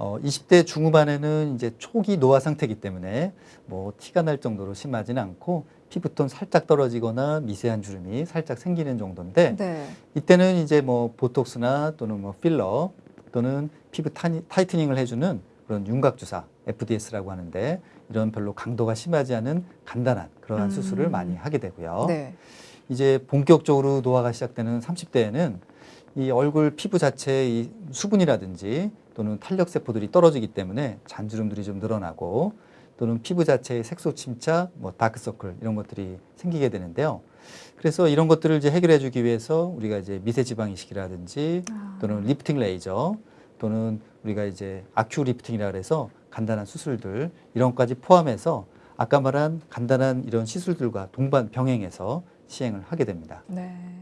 어, 20대 중후반에는 이제 초기 노화 상태이기 때문에 뭐 티가 날 정도로 심하지는 않고 피부톤 살짝 떨어지거나 미세한 주름이 살짝 생기는 정도인데 네. 이때는 이제 뭐 보톡스나 또는 뭐 필러 또는 피부 타니, 타이트닝을 해주는 그런 윤곽 주사 FDS라고 하는데 이런 별로 강도가 심하지 않은 간단한 그러한 음. 수술을 많이 하게 되고요. 네. 이제 본격적으로 노화가 시작되는 30대에는 이 얼굴 피부 자체의 이 수분이라든지 또는 탄력 세포들이 떨어지기 때문에 잔주름들이 좀 늘어나고 또는 피부 자체의 색소 침착, 뭐 다크서클 이런 것들이 생기게 되는데요. 그래서 이런 것들을 이제 해결해 주기 위해서 우리가 이제 미세 지방 이식이라든지 아. 또는 리프팅 레이저 또는 우리가 이제 아큐 리프팅이라 그래서 간단한 수술들 이런 것까지 포함해서 아까 말한 간단한 이런 시술들과 동반 병행해서 시행을 하게 됩니다. 네.